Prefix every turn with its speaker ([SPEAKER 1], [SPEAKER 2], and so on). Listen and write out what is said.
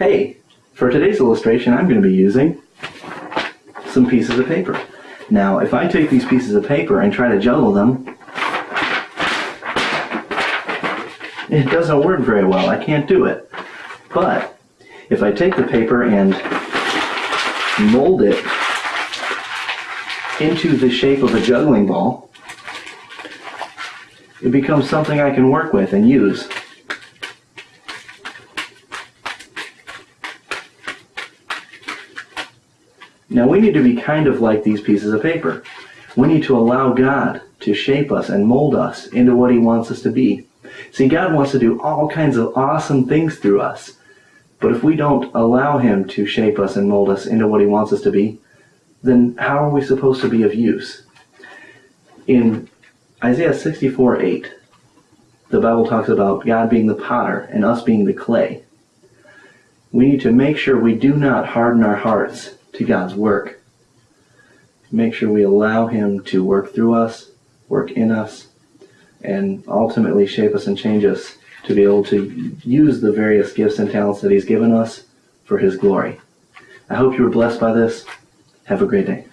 [SPEAKER 1] hey, for today's illustration, I'm going to be using some pieces of paper. Now, if I take these pieces of paper and try to juggle them, it doesn't work very well. I can't do it. But if I take the paper and mold it into the shape of a juggling ball, it becomes something I can work with and use. Now we need to be kind of like these pieces of paper. We need to allow God to shape us and mold us into what He wants us to be. See, God wants to do all kinds of awesome things through us. But if we don't allow Him to shape us and mold us into what He wants us to be, then how are we supposed to be of use? In Isaiah 64 8, the Bible talks about God being the potter and us being the clay. We need to make sure we do not harden our hearts to God's work. Make sure we allow Him to work through us, work in us, and ultimately shape us and change us to be able to use the various gifts and talents that He's given us for His glory. I hope you were blessed by this. Have a great day.